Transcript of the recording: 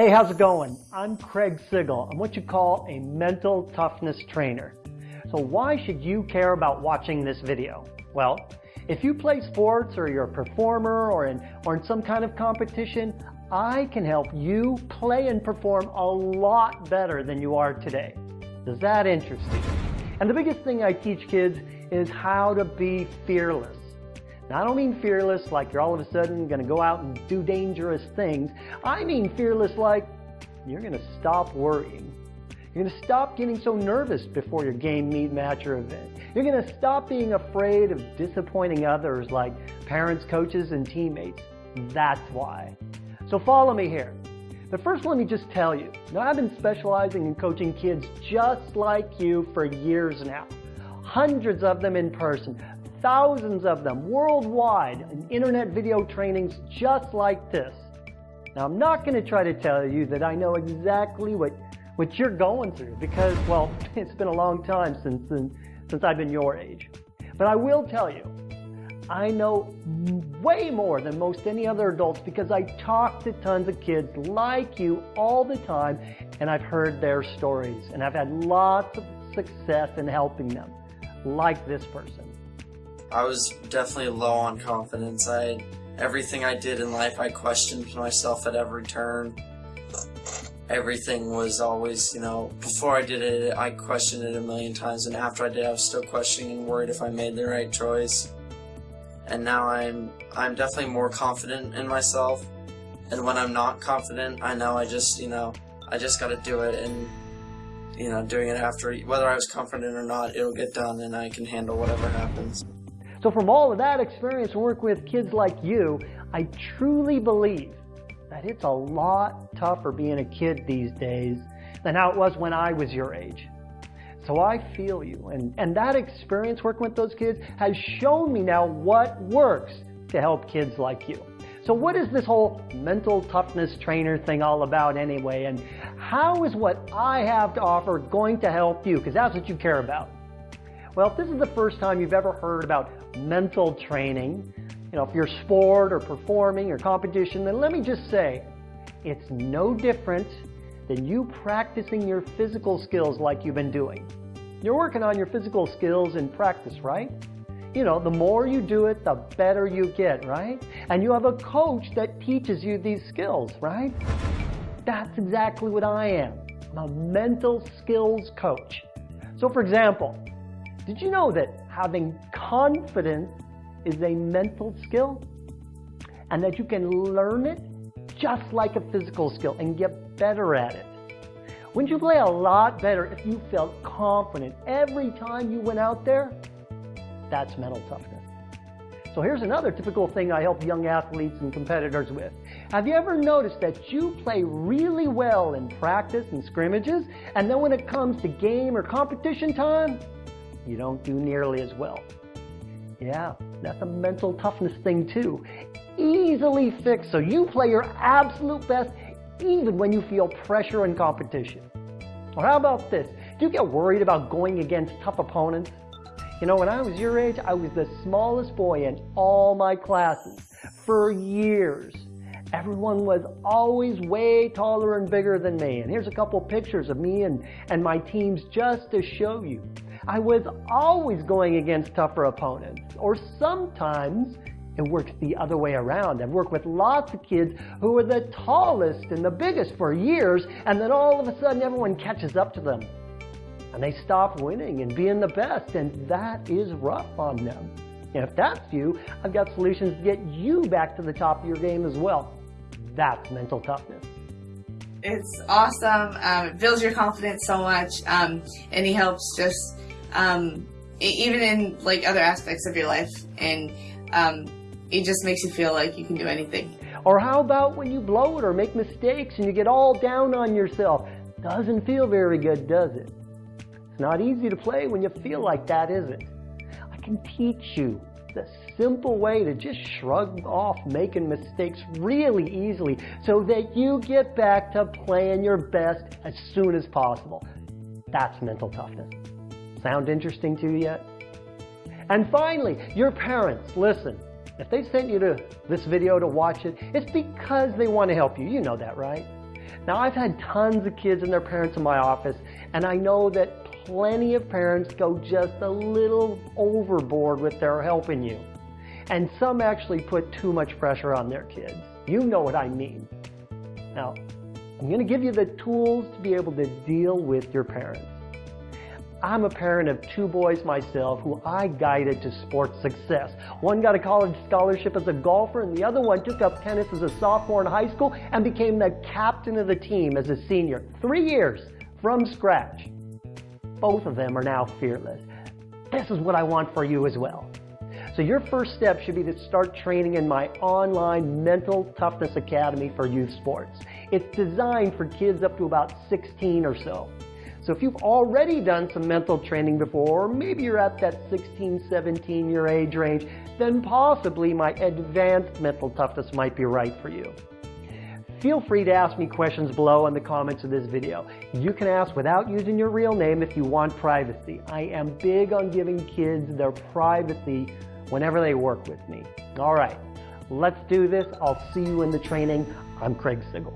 Hey, how's it going? I'm Craig Sigl. I'm what you call a mental toughness trainer. So why should you care about watching this video? Well, if you play sports or you're a performer or in, or in some kind of competition, I can help you play and perform a lot better than you are today. Does that interest you? And the biggest thing I teach kids is how to be fearless. Now, I don't mean fearless like you're all of a sudden going to go out and do dangerous things. I mean fearless like you're going to stop worrying. You're going to stop getting so nervous before your game, meet, match, or event. You're going to stop being afraid of disappointing others like parents, coaches, and teammates. That's why. So follow me here. But first, let me just tell you, now I've been specializing in coaching kids just like you for years now. Hundreds of them in person, thousands of them worldwide in internet video trainings just like this. Now, I'm not going to try to tell you that I know exactly what, what you're going through because, well, it's been a long time since, since I've been your age. But I will tell you, I know way more than most any other adults because I talk to tons of kids like you all the time and I've heard their stories and I've had lots of success in helping them, like this person. I was definitely low on confidence. I everything I did in life, I questioned myself at every turn. Everything was always, you know, before I did it, I questioned it a million times, and after I did, I was still questioning and worried if I made the right choice. And now I'm, I'm definitely more confident in myself. And when I'm not confident, I know I just, you know, I just got to do it, and you know, doing it after, whether I was confident or not, it'll get done, and I can handle whatever happens. So from all of that experience working with kids like you, I truly believe that it's a lot tougher being a kid these days than how it was when I was your age. So I feel you. And, and that experience working with those kids has shown me now what works to help kids like you. So what is this whole mental toughness trainer thing all about anyway? And how is what I have to offer going to help you? Because that's what you care about. Well, if this is the first time you've ever heard about mental training, you know, if you're sport or performing or competition, then let me just say, it's no different than you practicing your physical skills like you've been doing. You're working on your physical skills in practice, right? You know, the more you do it, the better you get, right? And you have a coach that teaches you these skills, right? That's exactly what I am. I'm a mental skills coach. So for example, did you know that having confidence is a mental skill? And that you can learn it just like a physical skill and get better at it. Wouldn't you play a lot better if you felt confident every time you went out there? That's mental toughness. So here's another typical thing I help young athletes and competitors with. Have you ever noticed that you play really well in practice and scrimmages, and then when it comes to game or competition time, you don't do nearly as well. Yeah, that's a mental toughness thing too. Easily fixed so you play your absolute best even when you feel pressure and competition. Or how about this? Do you get worried about going against tough opponents? You know, when I was your age, I was the smallest boy in all my classes for years. Everyone was always way taller and bigger than me. And here's a couple pictures of me and, and my teams just to show you. I was always going against tougher opponents. Or sometimes it works the other way around. I've worked with lots of kids who were the tallest and the biggest for years, and then all of a sudden everyone catches up to them. And they stop winning and being the best, and that is rough on them. And if that's you, I've got solutions to get you back to the top of your game as well. That's mental toughness. It's awesome. Um, it builds your confidence so much, um, and he helps just um, even in like other aspects of your life, and um, it just makes you feel like you can do anything. Or how about when you blow it or make mistakes and you get all down on yourself? Doesn't feel very good, does it? It's not easy to play when you feel like that, is it? I can teach you the simple way to just shrug off making mistakes really easily so that you get back to playing your best as soon as possible. That's mental toughness. Sound interesting to you yet? And finally, your parents, listen. If they sent you to this video to watch it, it's because they want to help you. You know that, right? Now, I've had tons of kids and their parents in my office, and I know that plenty of parents go just a little overboard with their helping you. And some actually put too much pressure on their kids. You know what I mean. Now, I'm going to give you the tools to be able to deal with your parents. I'm a parent of two boys myself who I guided to sports success. One got a college scholarship as a golfer, and the other one took up tennis as a sophomore in high school and became the captain of the team as a senior. Three years from scratch. Both of them are now fearless. This is what I want for you as well. So your first step should be to start training in my online Mental Toughness Academy for youth sports. It's designed for kids up to about 16 or so. So if you've already done some mental training before, or maybe you're at that 16, 17 year age range, then possibly my advanced mental toughness might be right for you. Feel free to ask me questions below in the comments of this video. You can ask without using your real name if you want privacy. I am big on giving kids their privacy whenever they work with me. All right, let's do this. I'll see you in the training. I'm Craig Sigl.